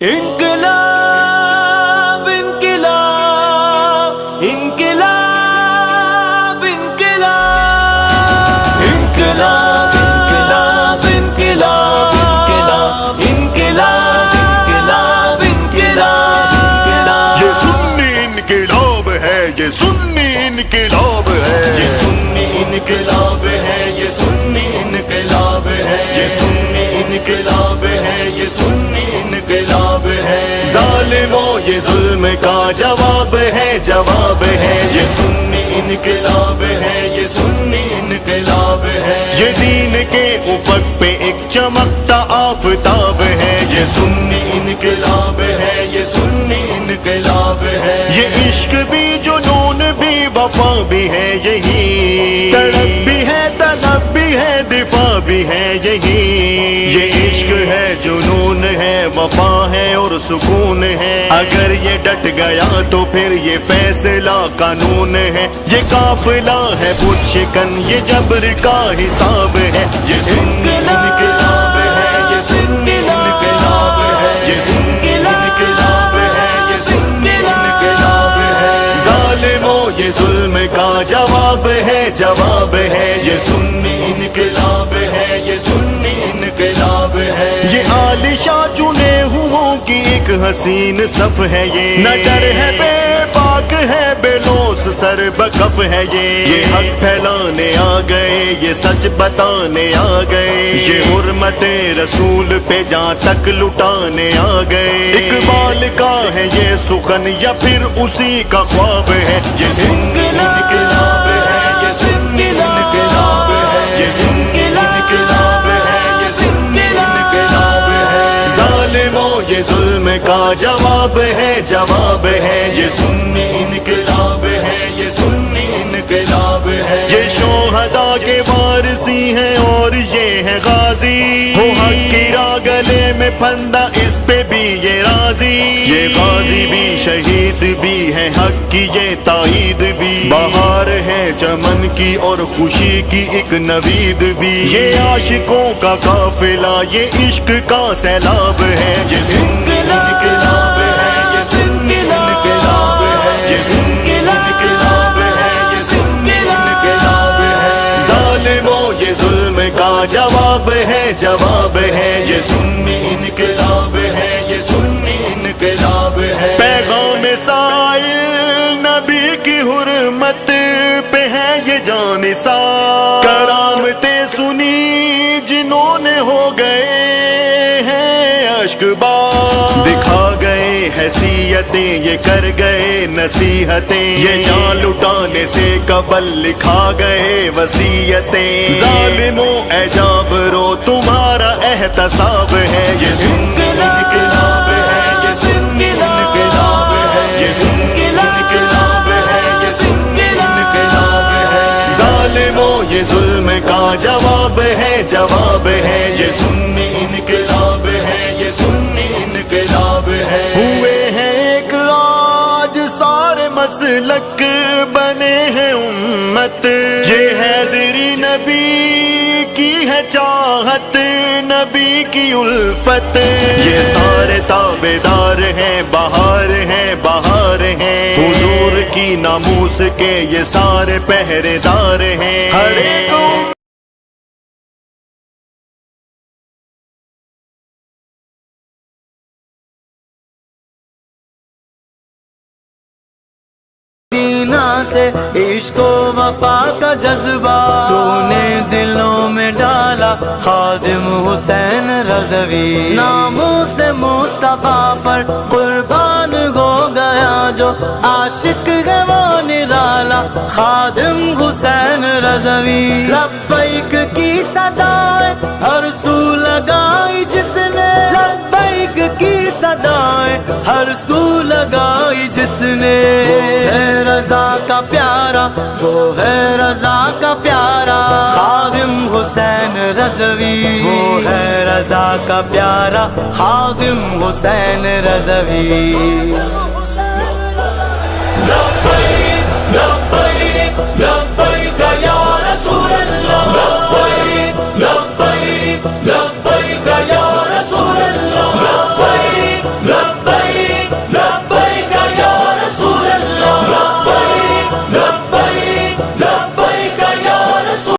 انقلاب انقلاب انقلاب انقلاب. انقلاب انقلاب انقلاب. انقلاب انقلاب. انقلاب انقلاب یہ سنی انقلاب ہے، یہ سنی جواب ہے جواب ہے۔ یہ سنی انقلاب ہے، یہ سنی انقلاب ہے۔ یہ دین کے افق پہ ایک چمکتا آفتاب ہے۔ یہ سنی انقلاب ہے، یہ سنی انقلاب ہے۔ یہ عشق بھی، جنون بھی، وفا بھی ہے، یہی۔ تڑپ بھی ہے طلب بھی ہے، دفاع بھی ہے، یہی۔ وفا ہے اور سکون ہے۔ اگر یہ ڈٹ گیا تو پھر یہ فیصلہ قانون ہے۔ یہ قافلہ ہے بت شکن یہ جبر کا حساب ہے۔ یہ سنی انقلاب ہے، یہ انقلاب ہے۔ یہ سنی انقلاب ہے، یہ انقلاب ہے۔ ظالموں، یہ ظلم کا جواب ہے جواب ہے۔ یہ سنی حسین صف ہے یہ۔ نہ ڈر ہے بے پاک ہے بے لوس سر بکف ہے یہ۔ یہ حق پھیلانے آ گئے یہ سچ بتانے آ گئے۔ یہ حرمت رسول پہ جہاں تک لٹانے آ گئے۔ اقبال کا ہے یہ سخن یا پھر اسی کا خواب ہے۔ یہ سنی جواب ہے جواب ہے یہ سن انقلاب گلے میں پھندا اس پہ بھی یہ راضی۔ یہ غازی بھی شہید بھی ہے، حق کی یہ تائید بھی۔ بہار ہے چمن کی اور خوشی کی ایک نوید بھی۔ یہ عاشقوں کا قافلہ، یہ عشق کا سیلاب ہے۔ یہ سنی انقلاب ہے، یہ سنی انقلاب ہے۔ یہ سنی انقلاب ہے، یہ سنی ہے۔ ظالموں، یہ ظلم کا جواب ہے جواب ہے۔ یہ سنی انقلاب ہے، یہ سنی انقلاب ہے۔ پیغام سائل نبی کی حرمت پہ ہے یہ جان سا کرامتیں سنی جنہوں نے ہو گئے ہیں اشک با حیثیتیں یہ کر گئے نصیحتیں۔ یہ جان لٹانے سے قبل لکھا گئے وسیعتیں ظالموں اعجاب رو تمہارا احتساب ہے۔ یہ سنی انقلاب ہے۔ یہ سنی انقلاب ہے۔ یہ سنی انقلاب ہے۔ یہ سنی انقلاب ہے۔ ظالموں، یہ ظلم کا جواب ہے جواب ہے۔ یہ سنی انقلاب ہے۔ یہ سنی انقلاب ہے۔ ہوئے مسلک بنے ہیں امت۔ یہ حیدری نبی کی ہے چاہت، نبی کی الفت۔ یہ سارے تابے دار ہیں، بہار ہیں بہار ہیں۔ حضور کی ناموس کے یہ سارے پہرے دار ہیں۔ ہر ایک سے عشق و وفا کا جذبہ تو نے دلوں میں ڈالا خادم حسین رضوی ناموں سے مصطفیٰ پر قربان ہو گیا جو عاشق ہے وہ نرالا خادم حسین رضوی لبیک کی صدائیں ہر سو لگائی کی صدائیں ہر سو لگائی جس نے۔ وہ ہے رضا کا پیارا، وہ ہے رضا کا پیارا۔ خادم حسین رضوی۔ وہ ہے رضا کا پیارا، خادم حسین رضوی۔